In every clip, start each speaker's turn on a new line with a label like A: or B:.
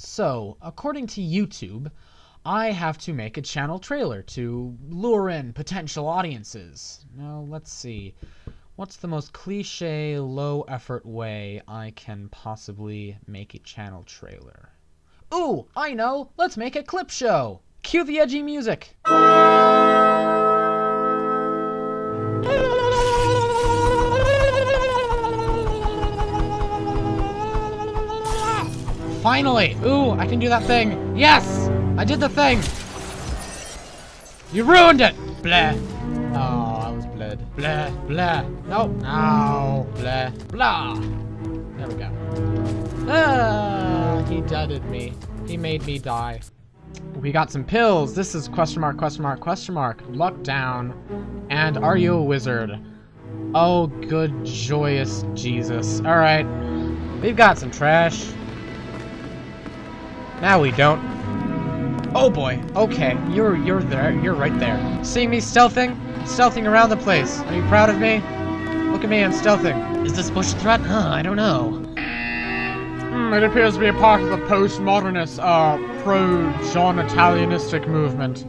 A: So, according to YouTube, I have to make a channel trailer to lure in potential audiences. Now, let's see. What's the most cliche, low effort way I can possibly make a channel trailer? Ooh, I know! Let's make a clip show! Cue the edgy music! Finally! Ooh, I can do that thing! Yes! I did the thing! You ruined it! Blah. Oh, I was bled. Blah, blah. Nope. No. Blah, blah. There we go. Ah, he dudded me. He made me die. We got some pills. This is question mark, question mark, question mark. Luck down. And are you a wizard? Oh, good, joyous Jesus. Alright. We've got some trash. Now we don't. Oh boy. Okay, you're you're there. You're right there. See me stealthing? Stealthing around the place. Are you proud of me? Look at me, I'm stealthing. Is this bush a threat? Huh, I don't know. Hmm, it appears to be a part of the postmodernist, uh, pro-John Italianistic movement.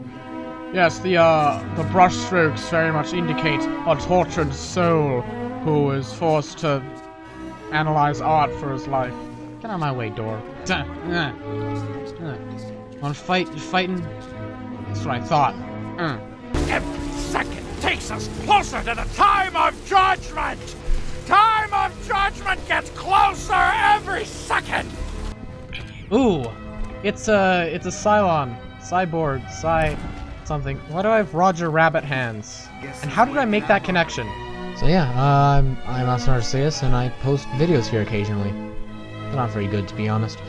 A: Yes, the, uh, the brushstrokes very much indicate a tortured soul who is forced to analyze art for his life. Get out of my way, door. Duh, uh. Wanna fight? You fighting? That's what I thought. Uh.
B: Every second takes us closer to the time of judgment! Time of judgment gets closer every second!
A: Ooh, it's a it's a Cylon, cyborg, Cy, something. Why do I have Roger Rabbit hands? And how did I make that connection? So yeah, uh, I'm I'm Master Arceus, and I post videos here occasionally. Not very good, to be honest.